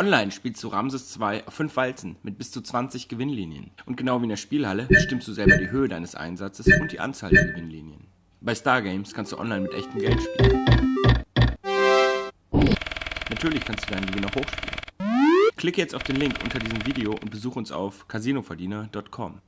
online spielst du Ramses 2 auf 5 Walzen mit bis zu 20 Gewinnlinien. Und genau wie in der Spielhalle bestimmst du selber die Höhe deines Einsatzes und die Anzahl der Gewinnlinien. Bei Stargames kannst du online mit echtem Geld spielen. Natürlich kannst du deinen Gewinn auch hochspielen. Klicke jetzt auf den Link unter diesem Video und besuche uns auf casinoverdiener.com.